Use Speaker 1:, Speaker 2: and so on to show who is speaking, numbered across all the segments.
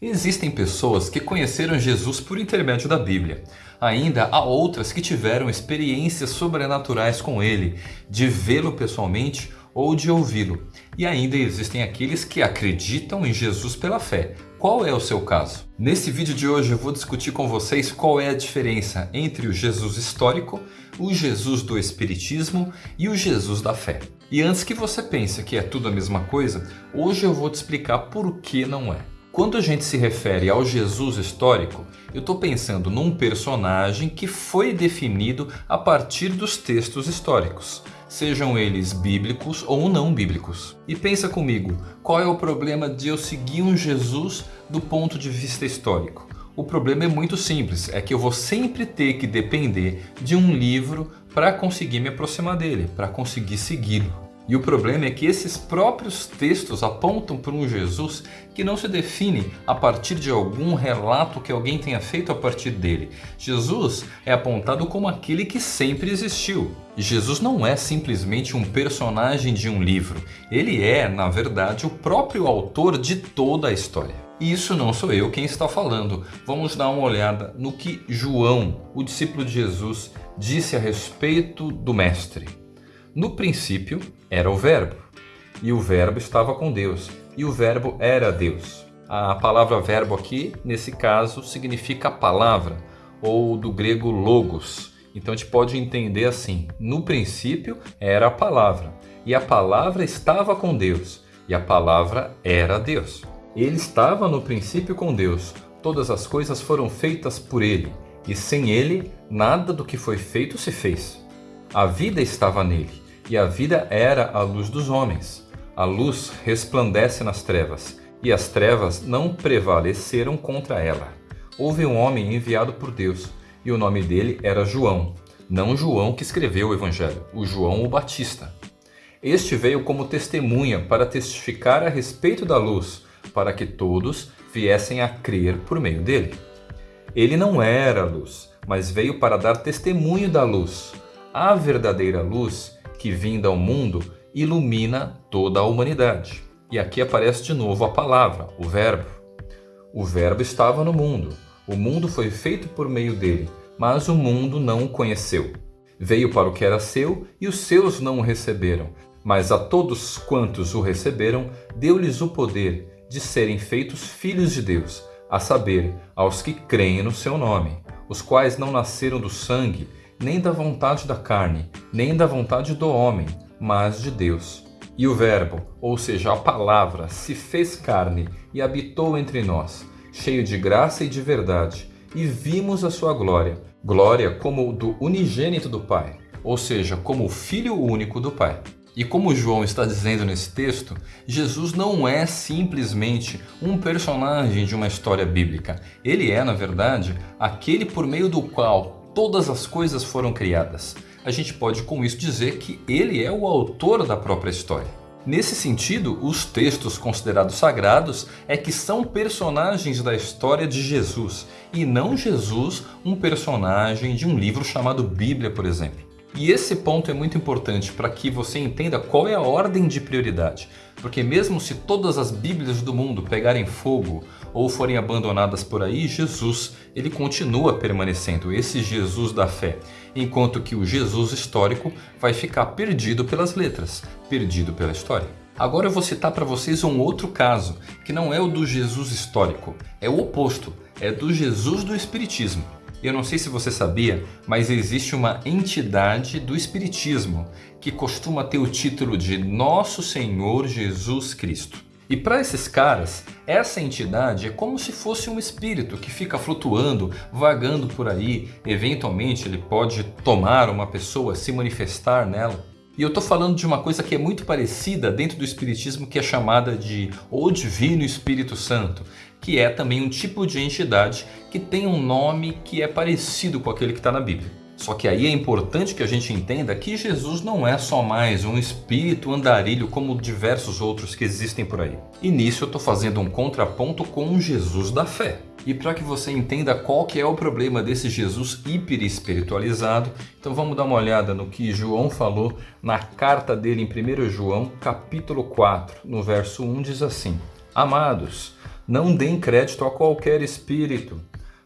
Speaker 1: Existem pessoas que conheceram Jesus por intermédio da Bíblia. Ainda há outras que tiveram experiências sobrenaturais com ele, de vê-lo pessoalmente ou de ouvi-lo. E ainda existem aqueles que acreditam em Jesus pela fé. Qual é o seu caso? Nesse vídeo de hoje eu vou discutir com vocês qual é a diferença entre o Jesus histórico, o Jesus do Espiritismo e o Jesus da fé. E antes que você pense que é tudo a mesma coisa, hoje eu vou te explicar por que não é. Quando a gente se refere ao Jesus histórico, eu estou pensando num personagem que foi definido a partir dos textos históricos sejam eles bíblicos ou não bíblicos. E pensa comigo, qual é o problema de eu seguir um Jesus do ponto de vista histórico? O problema é muito simples, é que eu vou sempre ter que depender de um livro para conseguir me aproximar dele, para conseguir segui-lo. E o problema é que esses próprios textos apontam para um Jesus que não se define a partir de algum relato que alguém tenha feito a partir dele. Jesus é apontado como aquele que sempre existiu. Jesus não é simplesmente um personagem de um livro. Ele é, na verdade, o próprio autor de toda a história. E isso não sou eu quem está falando. Vamos dar uma olhada no que João, o discípulo de Jesus, disse a respeito do Mestre. No princípio era o Verbo, e o Verbo estava com Deus, e o Verbo era Deus. A palavra verbo aqui, nesse caso, significa palavra, ou do grego logos. Então a gente pode entender assim, no princípio era a palavra, e a palavra estava com Deus, e a palavra era Deus. Ele estava no princípio com Deus, todas as coisas foram feitas por ele, e sem ele nada do que foi feito se fez. A vida estava nele, e a vida era a luz dos homens. A luz resplandece nas trevas, e as trevas não prevaleceram contra ela. Houve um homem enviado por Deus, e o nome dele era João. Não João que escreveu o Evangelho, o João o Batista. Este veio como testemunha para testificar a respeito da luz, para que todos viessem a crer por meio dele. Ele não era a luz, mas veio para dar testemunho da luz. A verdadeira luz que vinda ao mundo ilumina toda a humanidade. E aqui aparece de novo a palavra, o verbo. O verbo estava no mundo. O mundo foi feito por meio dele, mas o mundo não o conheceu. Veio para o que era seu e os seus não o receberam. Mas a todos quantos o receberam, deu-lhes o poder de serem feitos filhos de Deus, a saber, aos que creem no seu nome, os quais não nasceram do sangue, nem da vontade da carne, nem da vontade do homem, mas de Deus. E o Verbo, ou seja, a palavra, se fez carne e habitou entre nós, cheio de graça e de verdade, e vimos a sua glória, glória como do unigênito do Pai, ou seja, como o Filho único do Pai. E como João está dizendo nesse texto, Jesus não é simplesmente um personagem de uma história bíblica. Ele é, na verdade, aquele por meio do qual todas as coisas foram criadas. A gente pode com isso dizer que ele é o autor da própria história. Nesse sentido, os textos considerados sagrados é que são personagens da história de Jesus e não Jesus um personagem de um livro chamado Bíblia, por exemplo. E esse ponto é muito importante para que você entenda qual é a ordem de prioridade. Porque mesmo se todas as Bíblias do mundo pegarem fogo ou forem abandonadas por aí, Jesus ele continua permanecendo, esse Jesus da fé. Enquanto que o Jesus histórico vai ficar perdido pelas letras, perdido pela história. Agora eu vou citar para vocês um outro caso, que não é o do Jesus histórico, é o oposto, é do Jesus do Espiritismo. Eu não sei se você sabia, mas existe uma entidade do Espiritismo que costuma ter o título de Nosso Senhor Jesus Cristo. E para esses caras, essa entidade é como se fosse um espírito que fica flutuando, vagando por aí. Eventualmente ele pode tomar uma pessoa, se manifestar nela. E eu estou falando de uma coisa que é muito parecida dentro do Espiritismo que é chamada de O Divino Espírito Santo, que é também um tipo de entidade que tem um nome que é parecido com aquele que está na Bíblia. Só que aí é importante que a gente entenda que Jesus não é só mais um espírito andarilho como diversos outros que existem por aí. E nisso eu estou fazendo um contraponto com o Jesus da fé. E para que você entenda qual que é o problema desse Jesus hiper espiritualizado, então vamos dar uma olhada no que João falou na carta dele em 1 João, capítulo 4, no verso 1 diz assim: Amados, Não deem crédito a qualquer espírito,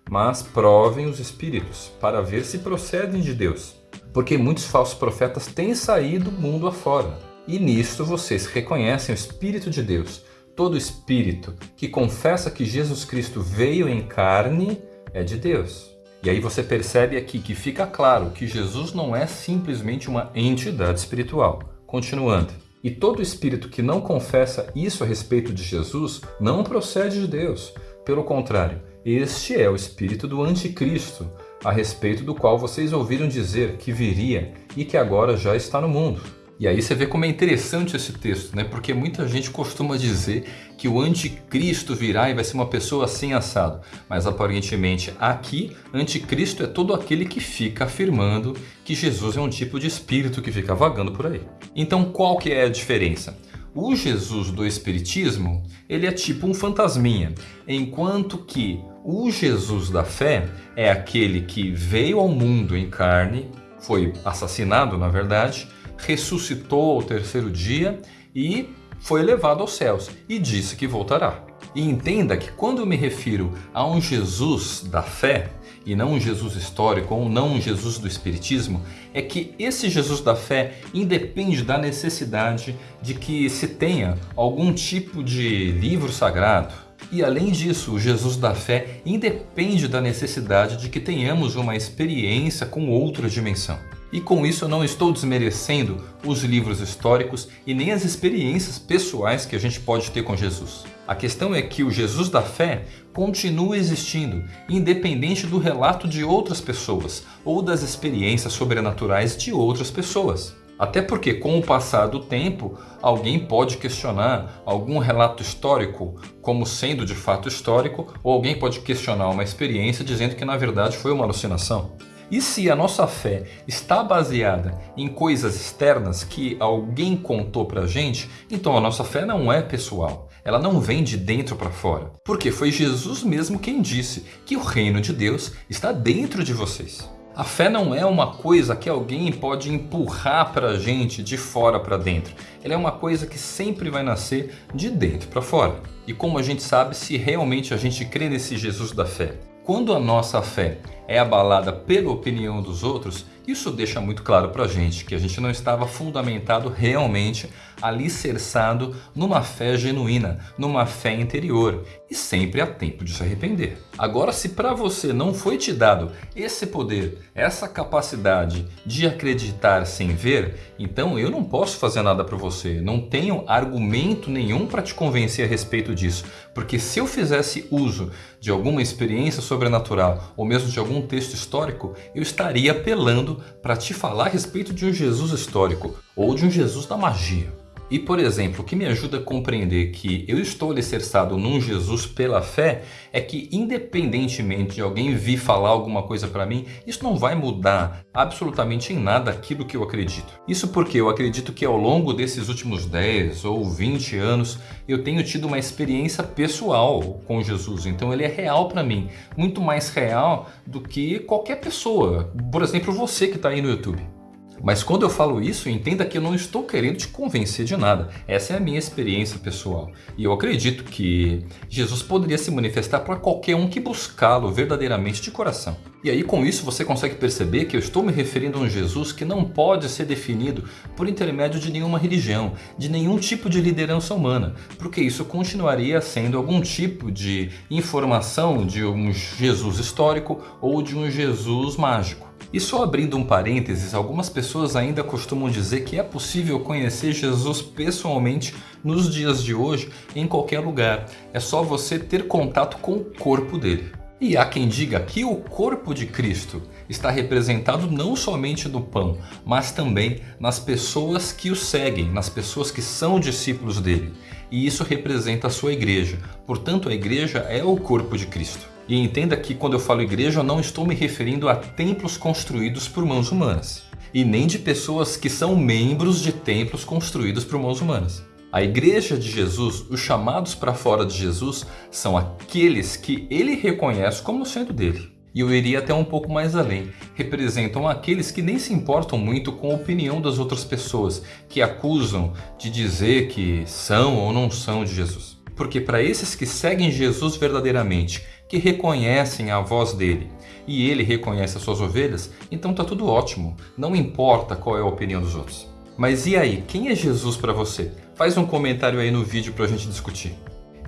Speaker 1: mas provem os espíritos, para ver se procedem de Deus. Porque muitos falsos profetas têm saído mundo afora. E nisto vocês reconhecem o Espírito de Deus. Todo espírito que confessa que Jesus Cristo veio em carne é de Deus. E aí você percebe aqui que fica claro que Jesus não é simplesmente uma entidade espiritual. Continuando. E todo espírito que não confessa isso a respeito de Jesus não procede de Deus. Pelo contrário, este é o espírito do anticristo, a respeito do qual vocês ouviram dizer que viria e que agora já está no mundo. E aí você vê como é interessante esse texto, né? Porque muita gente costuma dizer que o anticristo virá e vai ser uma pessoa assim assado. Mas aparentemente aqui, anticristo é todo aquele que fica afirmando que Jesus é um tipo de espírito que fica vagando por aí. Então qual que é a diferença? O Jesus do Espiritismo, ele é tipo um fantasminha, enquanto que o Jesus da fé é aquele que veio ao mundo em carne, foi assassinado na verdade, ressuscitou ao terceiro dia e foi levado aos céus e disse que voltará. E entenda que quando eu me refiro a um Jesus da fé, e não um Jesus histórico ou não um Jesus do Espiritismo, é que esse Jesus da fé independe da necessidade de que se tenha algum tipo de livro sagrado. E além disso, o Jesus da fé independe da necessidade de que tenhamos uma experiência com outra dimensão. E com isso eu não estou desmerecendo os livros históricos e nem as experiências pessoais que a gente pode ter com Jesus. A questão é que o Jesus da fé continua existindo, independente do relato de outras pessoas ou das experiências sobrenaturais de outras pessoas. Até porque, com o passar do tempo, alguém pode questionar algum relato histórico como sendo de fato histórico, ou alguém pode questionar uma experiência dizendo que na verdade foi uma alucinação. E se a nossa fé está baseada em coisas externas que alguém contou pra gente, então a nossa fé não é pessoal. Ela não vem de dentro para fora. Porque foi Jesus mesmo quem disse que o reino de Deus está dentro de vocês. A fé não é uma coisa que alguém pode empurrar para a gente de fora para dentro. Ela é uma coisa que sempre vai nascer de dentro para fora. E como a gente sabe se realmente a gente crê nesse Jesus da fé? Quando a nossa fé é abalada pela opinião dos outros, isso deixa muito claro para a gente que a gente não estava fundamentado realmente, alicerçado numa fé genuína, numa fé interior. E sempre há tempo de se arrepender. Agora, se para você não foi te dado esse poder, essa capacidade de acreditar sem ver, então eu não posso fazer nada para você. Não tenho argumento nenhum para te convencer a respeito disso. Porque se eu fizesse uso de alguma experiência sobrenatural ou mesmo de algum texto histórico, eu estaria apelando para te falar a respeito de um Jesus histórico ou de um Jesus da magia. E, por exemplo, o que me ajuda a compreender que eu estou alicerçado num Jesus pela fé é que, independentemente de alguém vir falar alguma coisa para mim, isso não vai mudar absolutamente em nada aquilo que eu acredito. Isso porque eu acredito que ao longo desses últimos 10 ou 20 anos eu tenho tido uma experiência pessoal com Jesus, então ele é real para mim, muito mais real do que qualquer pessoa, por exemplo você que está aí no YouTube. Mas quando eu falo isso, entenda que eu não estou querendo te convencer de nada. Essa é a minha experiência pessoal. E eu acredito que Jesus poderia se manifestar para qualquer um que buscá-lo verdadeiramente de coração. E aí com isso você consegue perceber que eu estou me referindo a um Jesus que não pode ser definido por intermédio de nenhuma religião, de nenhum tipo de liderança humana, porque isso continuaria sendo algum tipo de informação de um Jesus histórico ou de um Jesus mágico. E só abrindo um parênteses, algumas pessoas ainda costumam dizer que é possível conhecer Jesus pessoalmente nos dias de hoje em qualquer lugar. É só você ter contato com o corpo dele. E há quem diga que o corpo de Cristo está representado não somente no pão, mas também nas pessoas que o seguem, nas pessoas que são discípulos dele. E isso representa a sua igreja. Portanto, a igreja é o corpo de Cristo. E entenda que quando eu falo igreja, eu não estou me referindo a templos construídos por mãos humanas. E nem de pessoas que são membros de templos construídos por mãos humanas. A igreja de Jesus, os chamados para fora de Jesus, são aqueles que ele reconhece como sendo dele. E eu iria até um pouco mais além. Representam aqueles que nem se importam muito com a opinião das outras pessoas, que acusam de dizer que são ou não são de Jesus. Porque para esses que seguem Jesus verdadeiramente, que reconhecem a voz dele, e ele reconhece as suas ovelhas, então tá tudo ótimo. Não importa qual é a opinião dos outros. Mas e aí, quem é Jesus para você? Faz um comentário aí no vídeo para a gente discutir.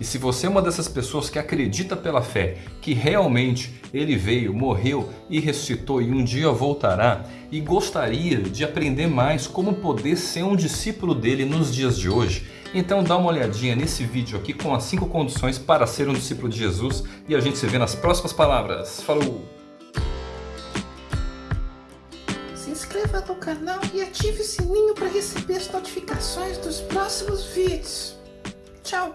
Speaker 1: E se você é uma dessas pessoas que acredita pela fé que realmente ele veio, morreu e ressuscitou e um dia voltará e gostaria de aprender mais como poder ser um discípulo dele nos dias de hoje, então dá uma olhadinha nesse vídeo aqui com as 5 condições para ser um discípulo de Jesus e a gente se vê nas próximas palavras. Falou!
Speaker 2: Se inscreva no canal e ative o sininho para receber as notificações dos próximos vídeos. Tchau!